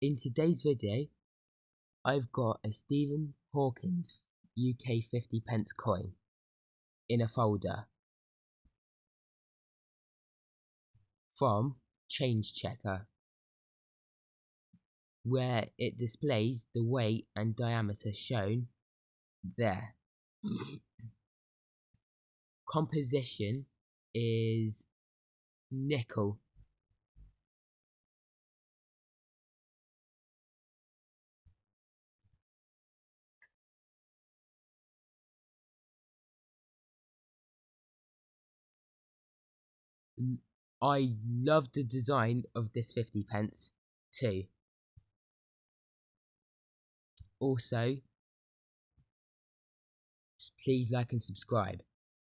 In today's video, I've got a Stephen Hawkins UK 50 pence coin in a folder from Change Checker where it displays the weight and diameter shown there. Composition is nickel I love the design of this 50 pence too. Also, please like and subscribe.